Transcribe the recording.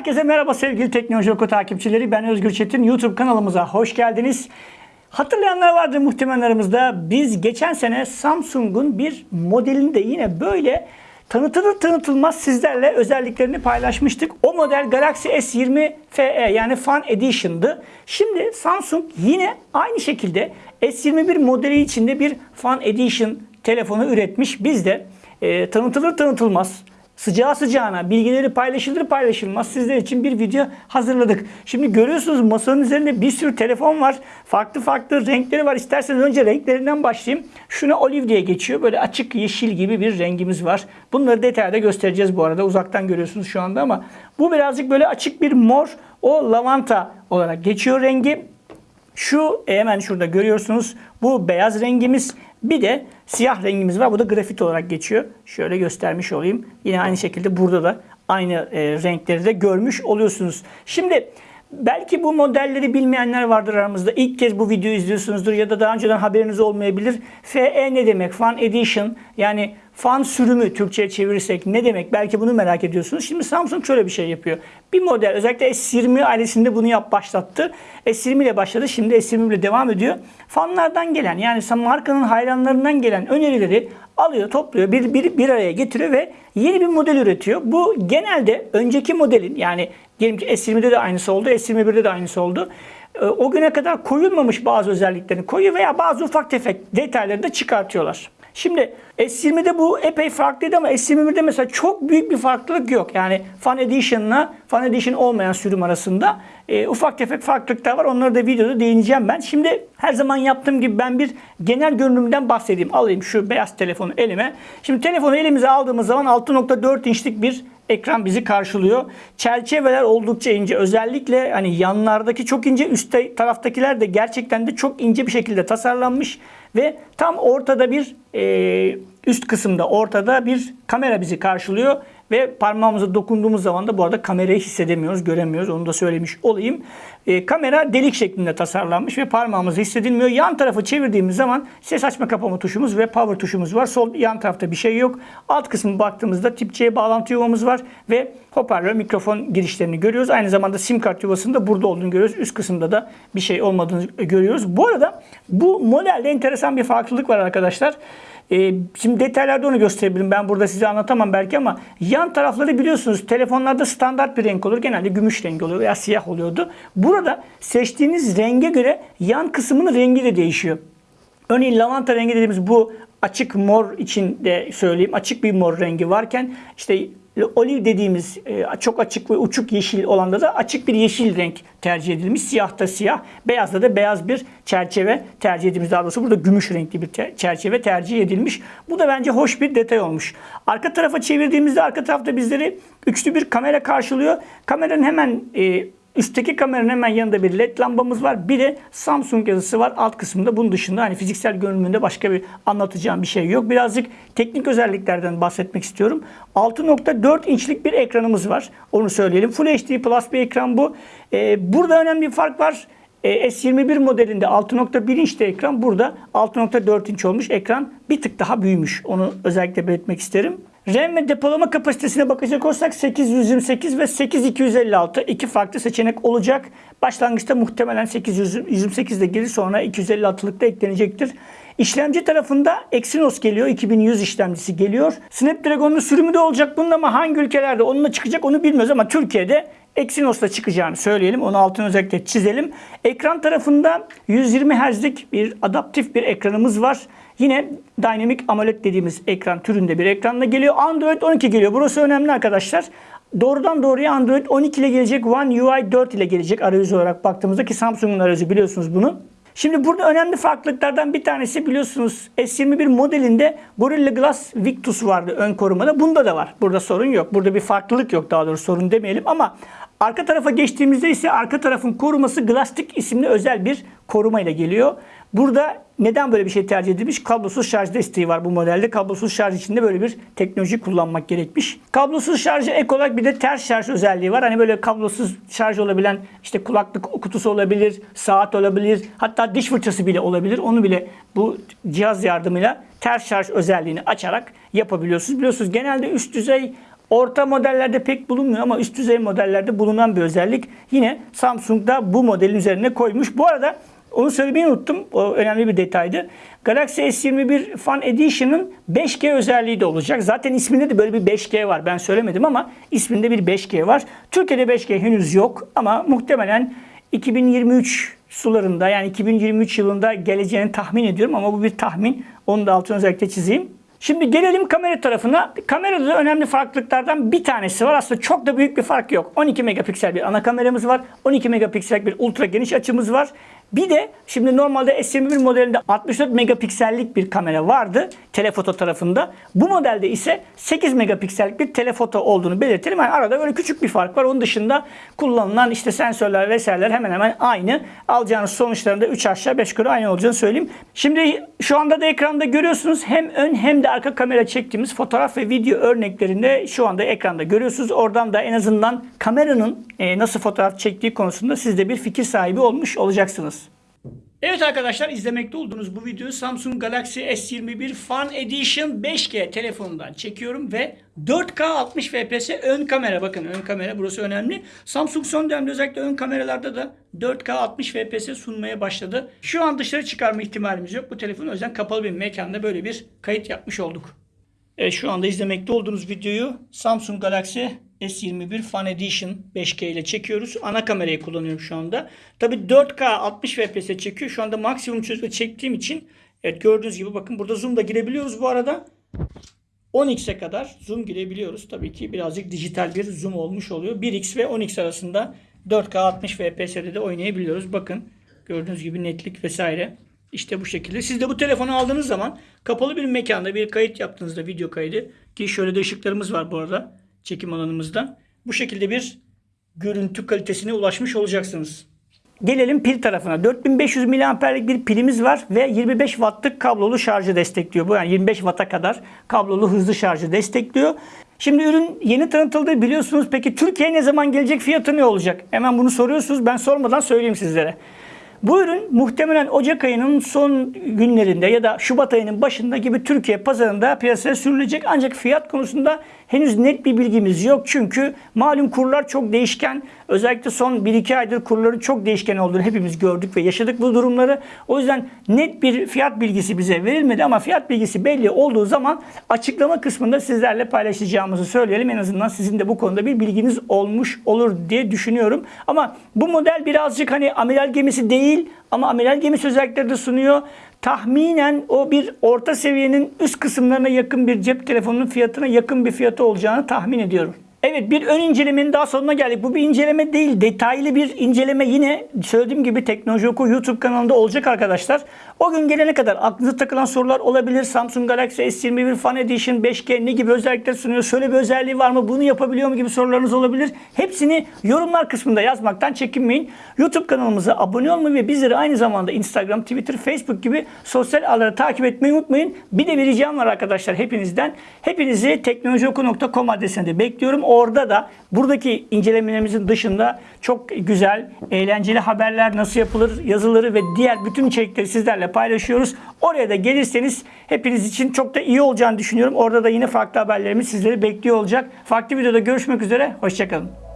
Herkese merhaba sevgili Teknoloji Oku takipçileri. Ben Özgür Çetin. YouTube kanalımıza hoş geldiniz. Hatırlayanlar vardır muhtemelen aramızda. Biz geçen sene Samsung'un bir modelini de yine böyle tanıtılır tanıtılmaz sizlerle özelliklerini paylaşmıştık. O model Galaxy S20 FE yani Fan Edition'dı. Şimdi Samsung yine aynı şekilde S21 modeli içinde bir Fan Edition telefonu üretmiş. Biz de e, tanıtılır tanıtılmaz sıcağı sıcağına bilgileri paylaşılır paylaşılmaz sizler için bir video hazırladık. Şimdi görüyorsunuz masanın üzerinde bir sürü telefon var. Farklı farklı renkleri var. İsterseniz önce renklerinden başlayayım. Şuna olive diye geçiyor. Böyle açık yeşil gibi bir rengimiz var. Bunları detayda göstereceğiz bu arada. Uzaktan görüyorsunuz şu anda ama bu birazcık böyle açık bir mor. O lavanta olarak geçiyor rengi. Şu hemen şurada görüyorsunuz. Bu beyaz rengimiz. Bir de siyah rengimiz var. Bu da grafit olarak geçiyor. Şöyle göstermiş olayım. Yine aynı şekilde burada da aynı e, renkleri de görmüş oluyorsunuz. Şimdi belki bu modelleri bilmeyenler vardır aramızda. İlk kez bu videoyu izliyorsunuzdur ya da daha önceden haberiniz olmayabilir. FE ne demek? Fan Edition yani fan sürümü Türkçe'ye çevirirsek ne demek? Belki bunu merak ediyorsunuz. Şimdi Samsung şöyle bir şey yapıyor. Bir model özellikle S20 ailesinde bunu yap başlattı. S20 ile başladı. Şimdi S20 ile devam ediyor. Fanlardan gelen yani markanın hayranlarından gelen önerileri alıyor, topluyor, bir, bir, bir araya getiriyor ve yeni bir model üretiyor. Bu genelde önceki modelin yani diyelim ki S20'de de aynısı oldu, S21'de de aynısı oldu. Ee, o güne kadar koyulmamış bazı özelliklerini koyuyor veya bazı ufak tefek detayları da çıkartıyorlar. Şimdi S20'de bu epey farklıydı ama S21'de mesela çok büyük bir farklılık yok. Yani Fan Edition'la Fan Edition olmayan sürüm arasında e, ufak tefek farklılıklar var. Onları da videoda değineceğim ben. Şimdi her zaman yaptığım gibi ben bir genel görünümden bahsedeyim. Alayım şu beyaz telefonu elime. Şimdi telefonu elimize aldığımız zaman 6.4 inçlik bir ekran bizi karşılıyor. Çerçeveler oldukça ince. Özellikle hani yanlardaki çok ince, üst taraftakiler de gerçekten de çok ince bir şekilde tasarlanmış ve tam ortada bir e, üst kısımda ortada bir kamera bizi karşılıyor ve parmağımıza dokunduğumuz zaman da bu arada kamerayı hissedemiyoruz, göremiyoruz. Onu da söylemiş olayım. E, kamera delik şeklinde tasarlanmış ve parmağımızı hissedilmiyor. Yan tarafı çevirdiğimiz zaman ses açma kapama tuşumuz ve power tuşumuz var. Sol yan tarafta bir şey yok. Alt kısmı baktığımızda tip C bağlantı yuvamız var ve hoparlör mikrofon girişlerini görüyoruz. Aynı zamanda sim kart yuvasının da burada olduğunu görüyoruz. Üst kısımda da bir şey olmadığını görüyoruz. Bu arada bu modelde enteresan bir farklılık var arkadaşlar. E, şimdi detaylarda onu gösterebilirim. Ben burada size anlatamam belki ama yan tarafları biliyorsunuz telefonlarda standart bir renk olur. Genelde gümüş rengi oluyor veya siyah oluyordu. Burada seçtiğiniz renge göre yan kısmının rengi de değişiyor. Örneğin lavanta rengi dediğimiz bu açık mor için de söyleyeyim. Açık bir mor rengi varken işte oliv dediğimiz e, çok açık ve uçuk yeşil olanda da açık bir yeşil renk tercih edilmiş. Siyahta siyah, beyazda da beyaz bir çerçeve tercih edilmiş. Daha doğrusu burada gümüş renkli bir çerçeve tercih edilmiş. Bu da bence hoş bir detay olmuş. Arka tarafa çevirdiğimizde arka tarafta bizleri üçlü bir kamera karşılıyor. Kameranın hemen e, Üstteki kameranın hemen yanında bir led lambamız var. Bir de Samsung yazısı var alt kısmında. Bunun dışında hani fiziksel görünümünde başka bir anlatacağım bir şey yok. Birazcık teknik özelliklerden bahsetmek istiyorum. 6.4 inçlik bir ekranımız var. Onu söyleyelim. Full HD Plus bir ekran bu. Ee, burada önemli bir fark var. Ee, S21 modelinde 6.1 inçte ekran. Burada 6.4 inç olmuş. Ekran bir tık daha büyümüş. Onu özellikle belirtmek isterim. RAM ve depolama kapasitesine bakacak olsak 828 ve 8256 iki farklı seçenek olacak. Başlangıçta muhtemelen 828 de gelir sonra 256'lık da eklenecektir. İşlemci tarafında Exynos geliyor. 2100 işlemcisi geliyor. Snapdragon'un sürümü de olacak bunun ama hangi ülkelerde onunla çıkacak onu bilmiyoruz ama Türkiye'de Exynos'la çıkacağını söyleyelim. Onu altını özellikle çizelim. Ekran tarafında 120 Hz'lik bir adaptif bir ekranımız var. Yine Dynamic AMOLED dediğimiz ekran türünde bir ekranla geliyor. Android 12 geliyor. Burası önemli arkadaşlar. Doğrudan doğruya Android 12 ile gelecek. One UI 4 ile gelecek arayüz olarak baktığımızda ki Samsung'un arayüzü biliyorsunuz bunu. Şimdi burada önemli farklılıklardan bir tanesi biliyorsunuz S21 modelinde Gorilla Glass Victus vardı ön korumada. Bunda da var. Burada sorun yok. Burada bir farklılık yok daha doğrusu sorun demeyelim ama arka tarafa geçtiğimizde ise arka tarafın koruması Glastic isimli özel bir koruma ile geliyor. Burada neden böyle bir şey tercih edilmiş? Kablosuz şarj desteği var bu modelde. Kablosuz şarj içinde böyle bir teknoloji kullanmak gerekmiş. Kablosuz şarjı ek olarak bir de ters şarj özelliği var. Hani böyle kablosuz şarj olabilen işte kulaklık kutusu olabilir, saat olabilir, hatta diş fırçası bile olabilir. Onu bile bu cihaz yardımıyla ters şarj özelliğini açarak yapabiliyorsunuz. Biliyorsunuz genelde üst düzey Orta modellerde pek bulunmuyor ama üst düzey modellerde bulunan bir özellik. Yine Samsung da bu modelin üzerine koymuş. Bu arada onu söylemeyi unuttum. O önemli bir detaydı. Galaxy S21 Fan Edition'ın 5G özelliği de olacak. Zaten isminde de böyle bir 5G var. Ben söylemedim ama isminde bir 5G var. Türkiye'de 5G henüz yok ama muhtemelen 2023 sularında yani 2023 yılında geleceğini tahmin ediyorum ama bu bir tahmin. Onu da altını özellikle çizeyim. Şimdi gelelim kamera tarafına. Kamerada da önemli farklılıklardan bir tanesi var. Aslında çok da büyük bir fark yok. 12 megapiksel bir ana kameramız var. 12 megapiksel bir ultra geniş açımız var. Bir de şimdi normalde S21 modelinde 64 megapiksellik bir kamera vardı telefoto tarafında. Bu modelde ise 8 megapiksellik bir telefoto olduğunu belirtelim. Yani arada böyle küçük bir fark var. Onun dışında kullanılan işte sensörler vesaireler hemen hemen aynı. Alacağınız sonuçlarında 3 aşağı 5 yukarı aynı olacağını söyleyeyim. Şimdi şu anda da ekranda görüyorsunuz hem ön hem de arka kamera çektiğimiz fotoğraf ve video örneklerinde şu anda ekranda görüyorsunuz. Oradan da en azından kameranın e, nasıl fotoğraf çektiği konusunda siz de bir fikir sahibi olmuş olacaksınız. Evet arkadaşlar izlemekte olduğunuz bu videoyu Samsung Galaxy S21 Fan Edition 5G telefonundan çekiyorum ve 4K 60 fps ön kamera bakın ön kamera burası önemli. Samsung son dönemde özellikle ön kameralarda da 4K 60 fps sunmaya başladı. Şu an dışarı çıkarma ihtimalimiz yok. Bu telefonu o yüzden kapalı bir mekanda böyle bir kayıt yapmış olduk. Evet şu anda izlemekte olduğunuz videoyu Samsung Galaxy S21 Fan Edition 5K ile çekiyoruz. Ana kamerayı kullanıyorum şu anda. Tabi 4K 60 FPS çekiyor. Şu anda maksimum çözünürlükte çektiğim için evet gördüğünüz gibi bakın burada zoom da girebiliyoruz bu arada. 10x'e kadar zoom girebiliyoruz. Tabii ki birazcık dijital bir zoom olmuş oluyor. 1x ve 10x arasında 4K 60 FPS'de de oynayabiliyoruz. Bakın gördüğünüz gibi netlik vesaire. İşte bu şekilde. Siz de bu telefonu aldığınız zaman kapalı bir mekanda bir kayıt yaptığınızda video kaydı ki şöyle de ışıklarımız var bu arada çekim alanımızda. Bu şekilde bir görüntü kalitesine ulaşmış olacaksınız. Gelelim pil tarafına. 4500 mAh'lik bir pilimiz var ve 25 wattlık kablolu şarjı destekliyor. Bu yani 25 watt'a kadar kablolu hızlı şarjı destekliyor. Şimdi ürün yeni tanıtıldı biliyorsunuz. Peki Türkiye'ye ne zaman gelecek fiyatı ne olacak? Hemen bunu soruyorsunuz. Ben sormadan söyleyeyim sizlere. Bu ürün muhtemelen Ocak ayının son günlerinde ya da Şubat ayının başında gibi Türkiye pazarında piyasaya sürülecek. Ancak fiyat konusunda henüz net bir bilgimiz yok. Çünkü malum kurlar çok değişken. Özellikle son 1-2 aydır kurların çok değişken olduğunu hepimiz gördük ve yaşadık bu durumları. O yüzden net bir fiyat bilgisi bize verilmedi ama fiyat bilgisi belli olduğu zaman açıklama kısmında sizlerle paylaşacağımızı söyleyelim. En azından sizin de bu konuda bir bilginiz olmuş olur diye düşünüyorum. Ama bu model birazcık hani amiral gemisi değil ama amiral gemisi özellikleri de sunuyor. Tahminen o bir orta seviyenin üst kısımlarına yakın bir cep telefonunun fiyatına yakın bir fiyatı olacağını tahmin ediyorum. Evet bir ön incelemenin daha sonuna geldik. Bu bir inceleme değil. Detaylı bir inceleme yine söylediğim gibi Teknoloji Oku YouTube kanalında olacak arkadaşlar. O gün gelene kadar aklınıza takılan sorular olabilir. Samsung Galaxy S21 Fan Edition 5G ne gibi özellikler sunuyor? Şöyle bir özelliği var mı? Bunu yapabiliyor mu gibi sorularınız olabilir. Hepsini yorumlar kısmında yazmaktan çekinmeyin. YouTube kanalımıza abone olmayı ve bizleri aynı zamanda Instagram, Twitter, Facebook gibi sosyal ağları takip etmeyi unutmayın. Bir de bir ricam var arkadaşlar hepinizden. Hepinizi teknolojioku.com adresinde bekliyorum. Orada da buradaki incelemelerimizin dışında çok güzel, eğlenceli haberler nasıl yapılır, yazıları ve diğer bütün içerikleri sizlerle paylaşıyoruz. Oraya da gelirseniz hepiniz için çok da iyi olacağını düşünüyorum. Orada da yine farklı haberlerimiz sizleri bekliyor olacak. Farklı videoda görüşmek üzere. Hoşçakalın.